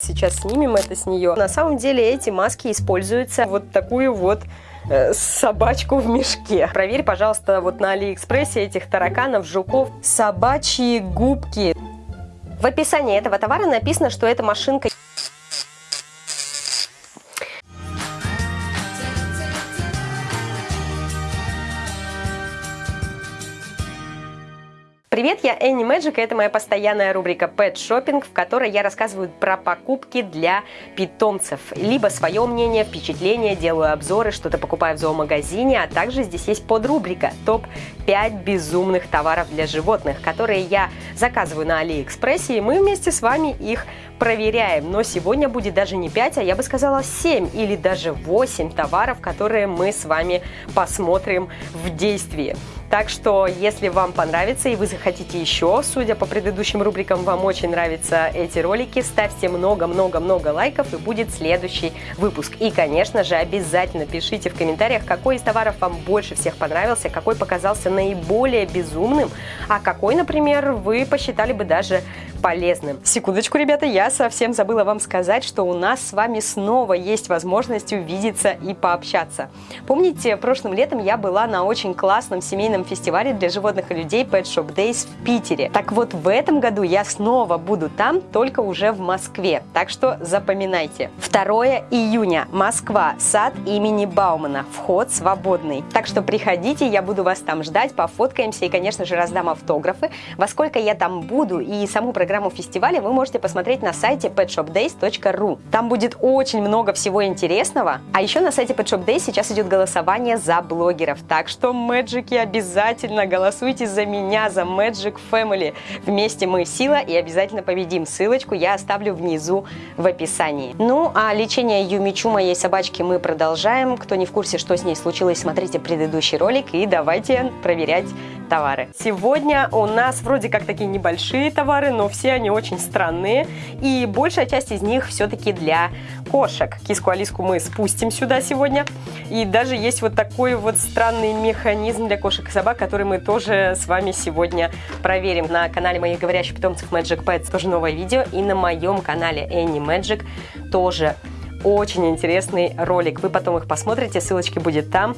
Сейчас снимем это с нее. На самом деле эти маски используются вот такую вот э, собачку в мешке. Проверь, пожалуйста, вот на Алиэкспрессе этих тараканов, жуков. Собачьи губки. В описании этого товара написано, что эта машинка Привет, я Энни Мэджик, и это моя постоянная рубрика Pet Shopping, в которой я рассказываю про покупки для питомцев. Либо свое мнение, впечатление, делаю обзоры, что-то покупаю в зоомагазине, а также здесь есть подрубрика топ-5 безумных товаров для животных, которые я заказываю на Алиэкспрессе, и мы вместе с вами их проверяем. Но сегодня будет даже не 5, а я бы сказала 7 или даже 8 товаров, которые мы с вами посмотрим в действии. Так что, если вам понравится и вы захотите еще, судя по предыдущим рубрикам, вам очень нравятся эти ролики, ставьте много-много-много лайков и будет следующий выпуск. И, конечно же, обязательно пишите в комментариях, какой из товаров вам больше всех понравился, какой показался наиболее безумным, а какой, например, вы посчитали бы даже полезным. Секундочку, ребята, я совсем забыла вам сказать, что у нас с вами снова есть возможность увидеться и пообщаться. Помните, прошлым летом я была на очень классном семейном фестивале для животных и людей Pet Shop Days в Питере. Так вот, в этом году я снова буду там, только уже в Москве. Так что запоминайте. 2 июня. Москва. Сад имени Баумана. Вход свободный. Так что приходите, я буду вас там ждать, пофоткаемся и, конечно же, раздам автографы. Во сколько я там буду и саму программу программу фестиваля вы можете посмотреть на сайте petshopdays.ru. Там будет очень много всего интересного. А еще на сайте Pet Shop Days сейчас идет голосование за блогеров. Так что, мэджики, обязательно голосуйте за меня, за Magic Family. Вместе мы сила и обязательно победим. Ссылочку я оставлю внизу в описании. Ну, а лечение Юмичу, моей собачки, мы продолжаем. Кто не в курсе, что с ней случилось, смотрите предыдущий ролик и давайте проверять товары. Сегодня у нас вроде как такие небольшие товары, но все они очень странные. И большая часть из них все-таки для кошек. Киску Алиску мы спустим сюда сегодня. И даже есть вот такой вот странный механизм для кошек и собак, который мы тоже с вами сегодня проверим. На канале моих говорящих питомцев Magic Pets тоже новое видео. И на моем канале Annie Magic тоже очень интересный ролик. Вы потом их посмотрите, ссылочки будет там.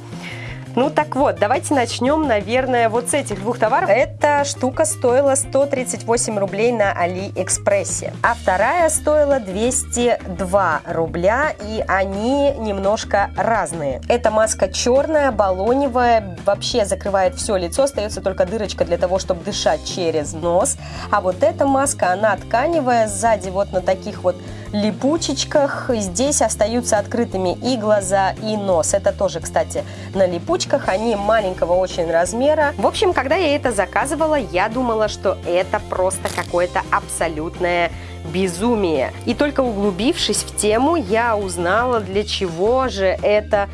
Ну так вот, давайте начнем, наверное, вот с этих двух товаров. Эта штука стоила 138 рублей на Алиэкспрессе, а вторая стоила 202 рубля, и они немножко разные. Эта маска черная, баллоневая, вообще закрывает все лицо, остается только дырочка для того, чтобы дышать через нос. А вот эта маска, она тканевая, сзади вот на таких вот липучечках. Здесь остаются открытыми и глаза, и нос. Это тоже, кстати, на липучках. Они маленького очень размера. В общем, когда я это заказывала, я думала, что это просто какое-то абсолютное безумие. И только углубившись в тему, я узнала, для чего же это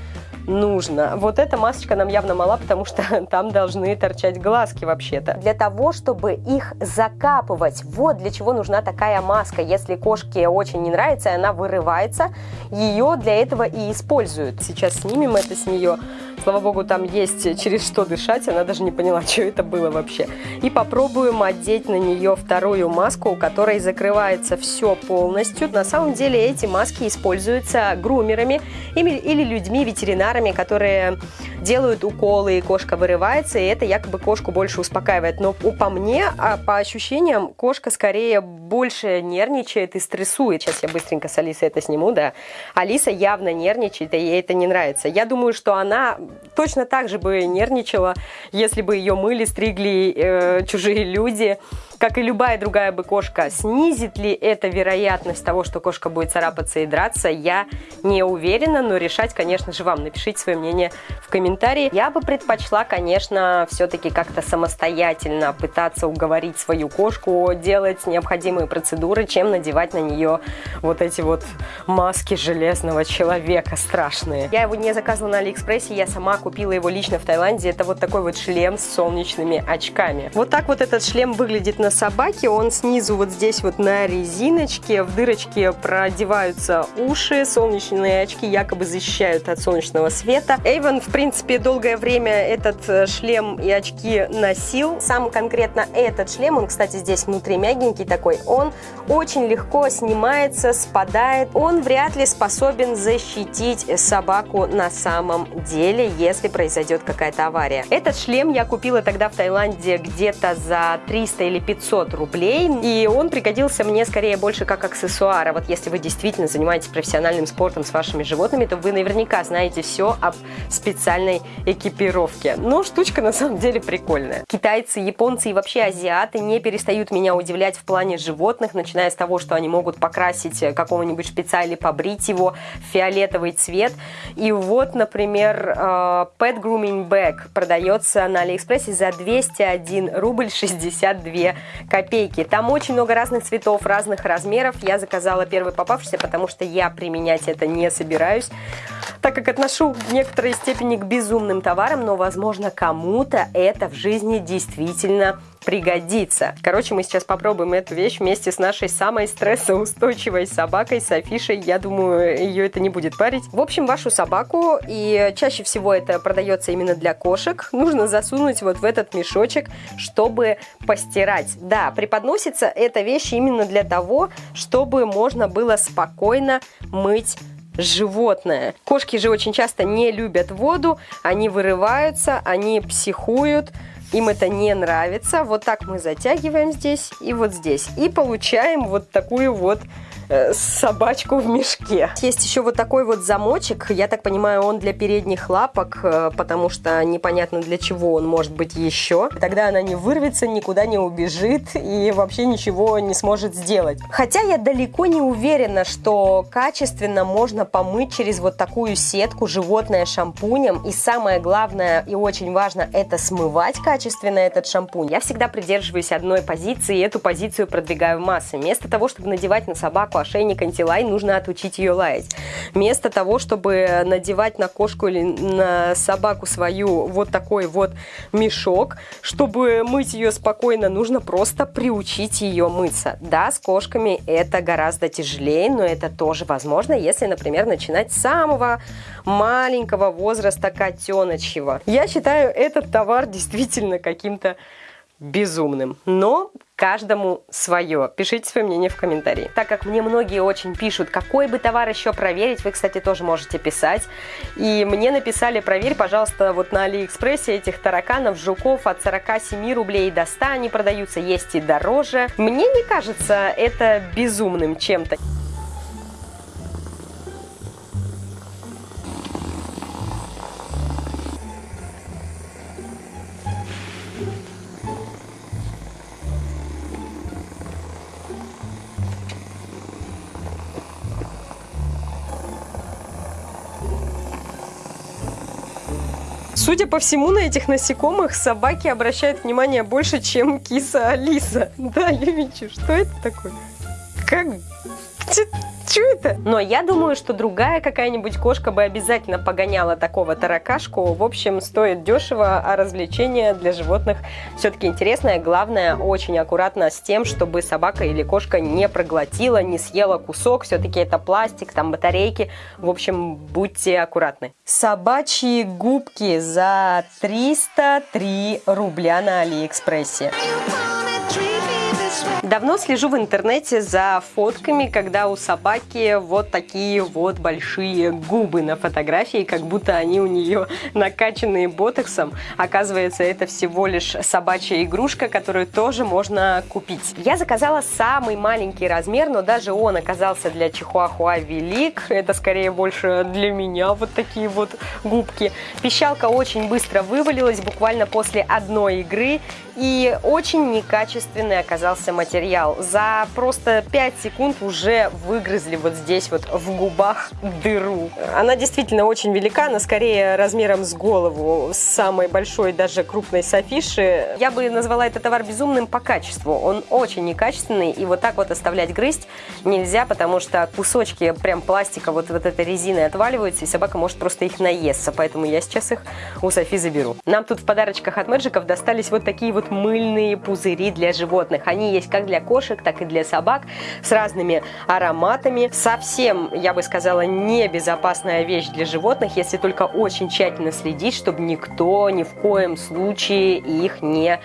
нужно. Вот эта масочка нам явно мала, потому что там должны торчать глазки вообще-то. Для того, чтобы их закапывать, вот для чего нужна такая маска. Если кошке очень не нравится, она вырывается, ее для этого и используют. Сейчас снимем это с нее. Слава богу, там есть через что дышать, она даже не поняла, что это было вообще. И попробуем одеть на нее вторую маску, у которой закрывается все полностью. На самом деле эти маски используются грумерами или людьми, ветеринарами, которые делают уколы, и кошка вырывается, и это якобы кошку больше успокаивает. Но по мне, а по ощущениям, кошка скорее больше нервничает и стрессует. Сейчас я быстренько с Алисой это сниму, да. Алиса явно нервничает, и ей это не нравится. Я думаю, что она точно так же бы нервничала, если бы ее мыли, стригли э, чужие люди как и любая другая бы кошка. Снизит ли это вероятность того, что кошка будет царапаться и драться, я не уверена, но решать, конечно же, вам. Напишите свое мнение в комментарии. Я бы предпочла, конечно, все-таки как-то самостоятельно пытаться уговорить свою кошку делать необходимые процедуры, чем надевать на нее вот эти вот маски железного человека страшные. Я его не заказывала на Алиэкспрессе, я сама купила его лично в Таиланде. Это вот такой вот шлем с солнечными очками. Вот так вот этот шлем выглядит на на собаке, он снизу вот здесь вот на резиночке, в дырочке продеваются уши, солнечные очки якобы защищают от солнечного света. Эйвен, в принципе, долгое время этот э, шлем и очки носил. Сам конкретно этот шлем, он, кстати, здесь внутри мягенький такой, он очень легко снимается, спадает. Он вряд ли способен защитить собаку на самом деле, если произойдет какая-то авария. Этот шлем я купила тогда в Таиланде где-то за 300 или 500 рублей, и он пригодился мне скорее больше как аксессуар. А вот если вы действительно занимаетесь профессиональным спортом с вашими животными, то вы наверняка знаете все об специальной экипировке. Но штучка на самом деле прикольная. Китайцы, японцы и вообще азиаты не перестают меня удивлять в плане животных, начиная с того, что они могут покрасить какого-нибудь шпица или побрить его в фиолетовый цвет. И вот, например, э, Pet Grooming Bag продается на Алиэкспрессе за 201 рубль 62 копейки. Там очень много разных цветов, разных размеров. Я заказала первый попавшийся, потому что я применять это не собираюсь так как отношу в некоторой степени к безумным товарам, но, возможно, кому-то это в жизни действительно пригодится. Короче, мы сейчас попробуем эту вещь вместе с нашей самой стрессоустойчивой собакой Софишей. Я думаю, ее это не будет парить. В общем, вашу собаку, и чаще всего это продается именно для кошек, нужно засунуть вот в этот мешочек, чтобы постирать. Да, преподносится эта вещь именно для того, чтобы можно было спокойно мыть животное. Кошки же очень часто не любят воду, они вырываются, они психуют, им это не нравится. Вот так мы затягиваем здесь и вот здесь. И получаем вот такую вот собачку в мешке. Есть еще вот такой вот замочек. Я так понимаю, он для передних лапок, э, потому что непонятно для чего он может быть еще. Тогда она не вырвется, никуда не убежит и вообще ничего не сможет сделать. Хотя я далеко не уверена, что качественно можно помыть через вот такую сетку животное шампунем. И самое главное и очень важно, это смывать качественно этот шампунь. Я всегда придерживаюсь одной позиции и эту позицию продвигаю в массы. Вместо того, чтобы надевать на собаку собаку ошейник антилай, нужно отучить ее лаять. Вместо того, чтобы надевать на кошку или на собаку свою вот такой вот мешок, чтобы мыть ее спокойно, нужно просто приучить ее мыться. Да, с кошками это гораздо тяжелее, но это тоже возможно, если, например, начинать с самого маленького возраста котеночьего. Я считаю этот товар действительно каким-то безумным. Но каждому свое. Пишите свое мнение в комментарии. Так как мне многие очень пишут, какой бы товар еще проверить, вы, кстати, тоже можете писать. И мне написали, проверь, пожалуйста, вот на Алиэкспрессе этих тараканов, жуков от 47 рублей до 100 они продаются, есть и дороже. Мне не кажется это безумным чем-то. Судя по всему, на этих насекомых собаки обращают внимание больше, чем киса Алиса. Да, вижу, что это такое? Как? Что это? Но я думаю, что другая какая-нибудь кошка бы обязательно погоняла такого таракашку. В общем, стоит дешево, а развлечение для животных все-таки интересное. Главное, очень аккуратно с тем, чтобы собака или кошка не проглотила, не съела кусок. Все-таки это пластик, там батарейки. В общем, будьте аккуратны. Собачьи губки за 303 рубля на Алиэкспрессе. Давно слежу в интернете за фотками, когда у собаки вот такие вот большие губы на фотографии, как будто они у нее накачанные ботоксом. Оказывается, это всего лишь собачья игрушка, которую тоже можно купить. Я заказала самый маленький размер, но даже он оказался для чихуахуа велик. Это скорее больше для меня вот такие вот губки. Пищалка очень быстро вывалилась, буквально после одной игры. И очень некачественный оказался материал материал, за просто 5 секунд уже выгрызли вот здесь вот в губах дыру. Она действительно очень велика, она скорее размером с голову, с самой большой даже крупной софиши. Я бы назвала этот товар безумным по качеству. Он очень некачественный, и вот так вот оставлять грызть нельзя, потому что кусочки прям пластика вот, вот этой резины отваливаются, и собака может просто их наесться. Поэтому я сейчас их у Софи заберу. Нам тут в подарочках от Мэджиков достались вот такие вот мыльные пузыри для животных. Они есть как для кошек, так и для собак с разными ароматами. Совсем, я бы сказала, небезопасная вещь для животных, если только очень тщательно следить, чтобы никто ни в коем случае их не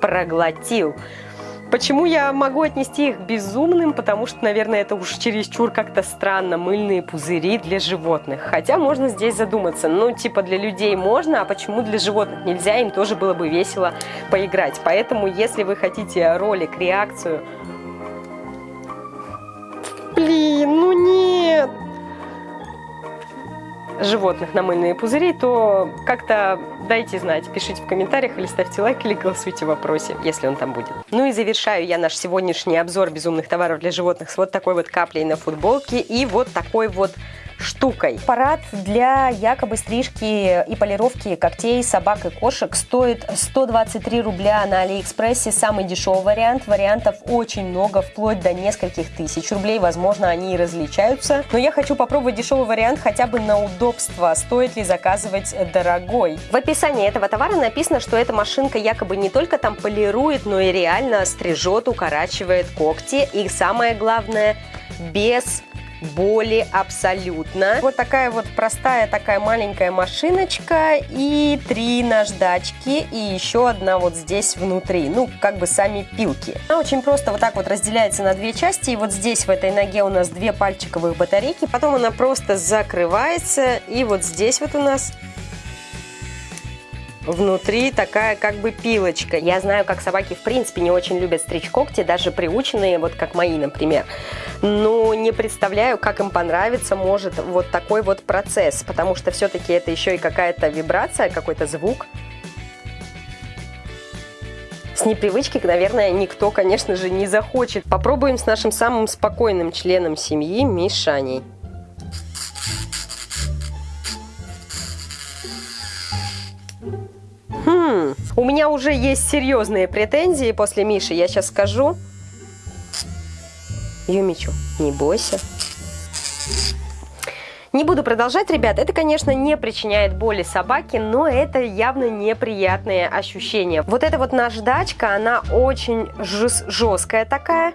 проглотил. Почему я могу отнести их безумным? Потому что, наверное, это уж чересчур как-то странно. Мыльные пузыри для животных. Хотя можно здесь задуматься. Ну, типа для людей можно, а почему для животных нельзя? Им тоже было бы весело поиграть. Поэтому, если вы хотите ролик, реакцию... Блин, ну нет! Животных на мыльные пузыри, то как-то дайте знать, пишите в комментариях или ставьте лайк, или голосуйте в вопросе, если он там будет. Ну и завершаю я наш сегодняшний обзор безумных товаров для животных с вот такой вот каплей на футболке и вот такой вот штукой. Аппарат для якобы стрижки и полировки когтей собак и кошек стоит 123 рубля на Алиэкспрессе. Самый дешевый вариант. Вариантов очень много, вплоть до нескольких тысяч рублей. Возможно, они и различаются. Но я хочу попробовать дешевый вариант хотя бы на удобство. Стоит ли заказывать дорогой? В описании этого товара написано, что эта машинка якобы не только там полирует, но и реально стрижет, укорачивает когти. И самое главное, без боли абсолютно. Вот такая вот простая такая маленькая машиночка и три наждачки и еще одна вот здесь внутри, ну как бы сами пилки. Она очень просто вот так вот разделяется на две части и вот здесь в этой ноге у нас две пальчиковых батарейки, потом она просто закрывается и вот здесь вот у нас внутри такая как бы пилочка. Я знаю, как собаки в принципе не очень любят стричь когти, даже приученные, вот как мои, например. Но не представляю, как им понравится может вот такой вот процесс, потому что все-таки это еще и какая-то вибрация, какой-то звук. С непривычки, наверное, никто, конечно же, не захочет. Попробуем с нашим самым спокойным членом семьи Мишаней. У меня уже есть серьезные претензии после Миши, я сейчас скажу. Юмичу, не бойся. Не буду продолжать, ребят. Это, конечно, не причиняет боли собаке, но это явно неприятные ощущения. Вот эта вот наждачка, она очень жесткая такая.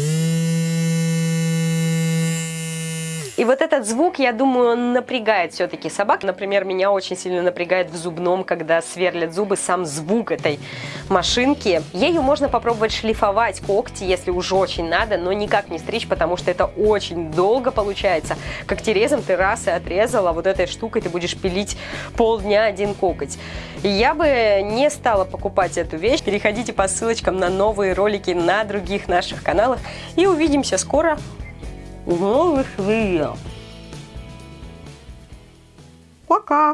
И вот этот звук, я думаю, он напрягает все-таки собак. Например, меня очень сильно напрягает в зубном, когда сверлят зубы, сам звук этой машинки. Ею можно попробовать шлифовать когти, если уже очень надо, но никак не стричь, потому что это очень долго получается. Когтерезом ты раз и отрезала, вот этой штукой ты будешь пилить полдня один коготь. Я бы не стала покупать эту вещь. Переходите по ссылочкам на новые ролики на других наших каналах. И увидимся скоро в новых видео. Пока!